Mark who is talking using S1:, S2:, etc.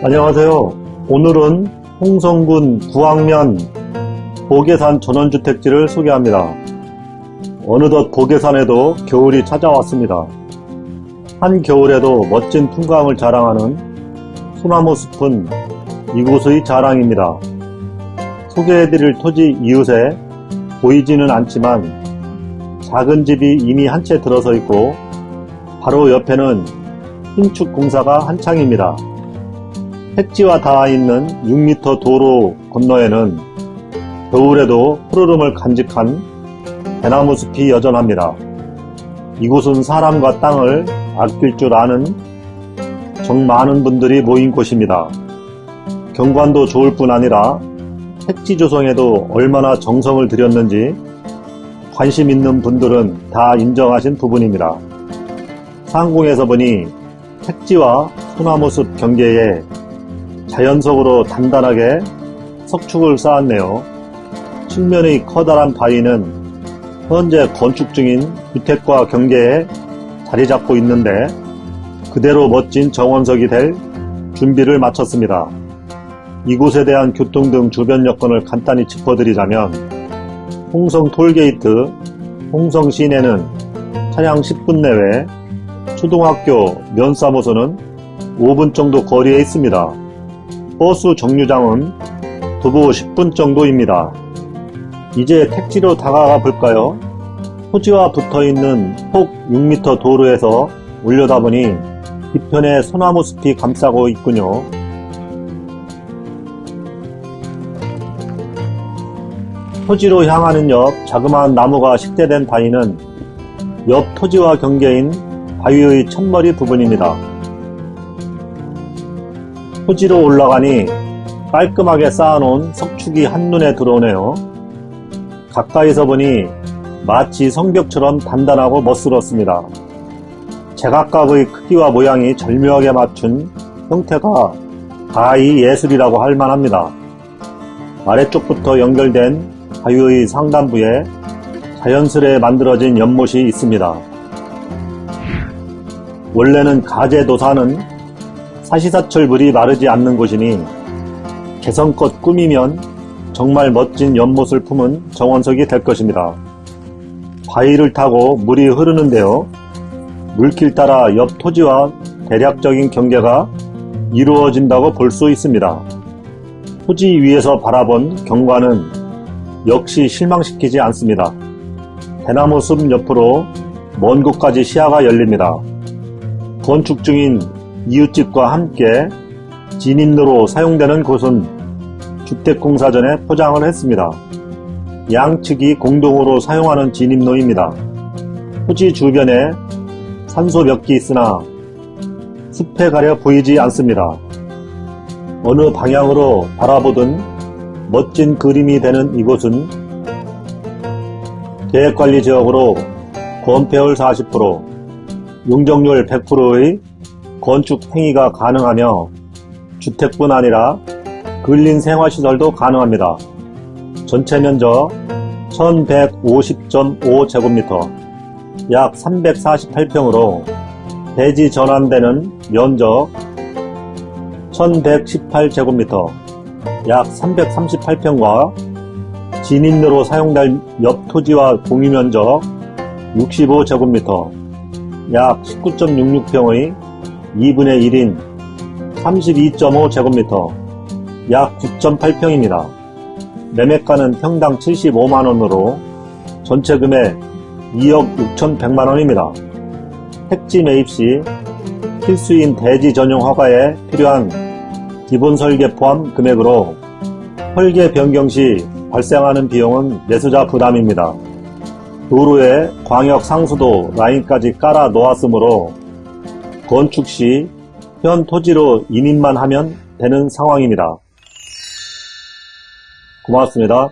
S1: 안녕하세요. 오늘은 홍성군 구항면 보계산 전원주택지를 소개합니다. 어느덧 보계산에도 겨울이 찾아왔습니다. 한겨울에도 멋진 풍광을 자랑하는 소나무 숲은 이곳의 자랑입니다. 소개해드릴 토지 이웃에 보이지는 않지만 작은 집이 이미 한 채 들어서 있고 바로 옆에는 신축 공사가 한창입니다. 택지와 닿아 있는 6m 도로 건너에는 겨울에도 푸르름을 간직한 대나무 숲이 여전합니다. 이곳은 사람과 땅을 아낄 줄 아는 정 많은 분들이 모인 곳입니다. 경관도 좋을 뿐 아니라 택지 조성에도 얼마나 정성을 들였는지 관심 있는 분들은 다 인정하신 부분입니다. 상공에서 보니 택지와 소나무숲 경계에 자연석으로 단단하게 석축을 쌓았네요. 측면의 커다란 바위는 현재 건축 중인 주택과 경계에 자리 잡고 있는데 그대로 멋진 정원석이 될 준비를 마쳤습니다. 이곳에 대한 교통 등 주변 여건을 간단히 짚어드리자면 홍성 톨게이트, 홍성 시내는 차량 10분 내외, 초등학교 면사무소는 5분 정도 거리에 있습니다. 버스 정류장은 도보 10분 정도입니다. 이제 택지로 다가가 볼까요? 토지와 붙어있는 폭 6m 도로에서 올려다보니 뒤편에 소나무 숲이 감싸고 있군요. 토지로 향하는 옆 자그마한 나무가 식재된 바위는 옆 토지와 경계인 바위의 첫머리 부분입니다. 토지로 올라가니 깔끔하게 쌓아놓은 석축이 한눈에 들어오네요. 가까이서 보니 마치 성벽처럼 단단하고 멋스럽습니다. 제각각의 크기와 모양이 절묘하게 맞춘 형태가 가히 예술이라고 할 만합니다. 아래쪽부터 연결된 바위의 상단부에 자연스레 만들어진 연못이 있습니다. 원래는 가재 도사는 사시사철 물이 마르지 않는 곳이니 개성껏 꾸미면 정말 멋진 연못을 품은 정원석이 될 것입니다. 바위를 타고 물이 흐르는데요. 물길 따라 옆 토지와 대략적인 경계가 이루어진다고 볼 수 있습니다. 토지 위에서 바라본 경관은 역시 실망시키지 않습니다. 대나무 숲 옆으로 먼 곳까지 시야가 열립니다. 건축 중인 이웃집과 함께 진입로로 사용되는 곳은 주택공사전에 포장을 했습니다. 양측이 공동으로 사용하는 진입로입니다. 토지 주변에 산소 몇기 있으나 숲에 가려 보이지 않습니다. 어느 방향으로 바라보든 멋진 그림이 되는 이곳은 계획관리지역으로 건폐율 40%, 용적률 100%의 건축 행위가 가능하며 주택뿐 아니라 근린 생활시설도 가능합니다. 전체 면적 1150.5제곱미터 약 348평으로 대지 전환되는 면적 1118제곱미터 약 338평과 진입로로 사용될 옆 토지와 공유면적 65제곱미터 약 19.66평의 2분의 1인 32.5제곱미터 약 9.8평입니다. 매매가는 평당 75만원으로 전체 금액 2억 6천100만원입니다. 택지 매입 시 필수인 대지 전용 허가에 필요한 기본 설계 포함 금액으로 설계 변경 시 발생하는 비용은 매수자 부담입니다. 도로에 광역 상수도 라인까지 깔아 놓았으므로 건축 시 현 토지로 인입만 하면 되는 상황입니다. 고맙습니다.